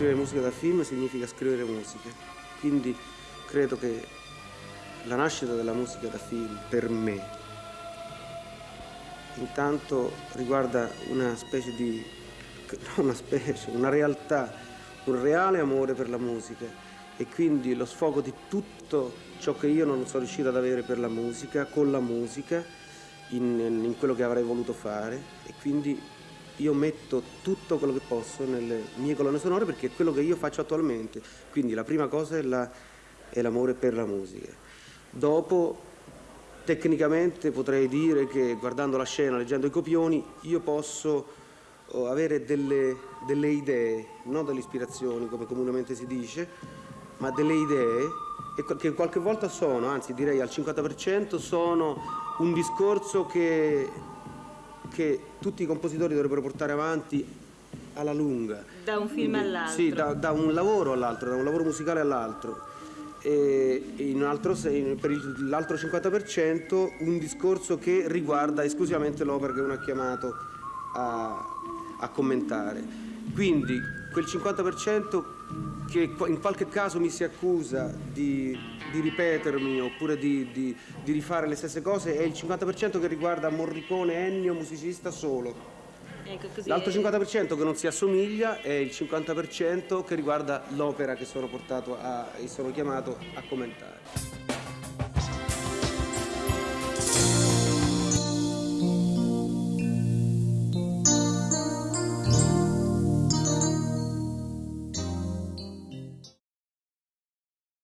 scrivere musica da film significa scrivere musica. Quindi credo che la nascita della musica da film per me intanto riguarda una specie di una specie, una realtà, un reale amore per la musica e quindi lo sfogo di tutto ciò che io non sono riuscito ad avere per la musica, con la musica, in, in quello che avrei voluto fare e quindi io metto tutto quello che posso nelle mie colonne sonore perché è quello che io faccio attualmente. Quindi la prima cosa è, la, l'amore per la musica. Dopo, tecnicamente potrei dire che guardando la scena, leggendo i copioni, io posso oh, avere delle, delle idee, non delle ispirazioni come comunemente si dice, ma delle idee che qualche volta sono, anzi direi al 50% sono un discorso che che tutti i compositori dovrebbero portare avanti alla lunga. Da un film all'altro? Sì, da, da, un lavoro all'altro, da un lavoro musicale all'altro. E in altro, per l'altro 50% un discorso che riguarda esclusivamente l'opera che uno ha chiamato a, a commentare. Quindi quel 50% che in qualche caso mi si accusa di di ripetermi oppure di, di, di rifare le stesse cose è il 50% che riguarda Morricone, Ennio, musicista solo. Ecco, L'altro 50% che non si assomiglia è il 50% che riguarda l'opera che sono, portato a, sono chiamato a commentare.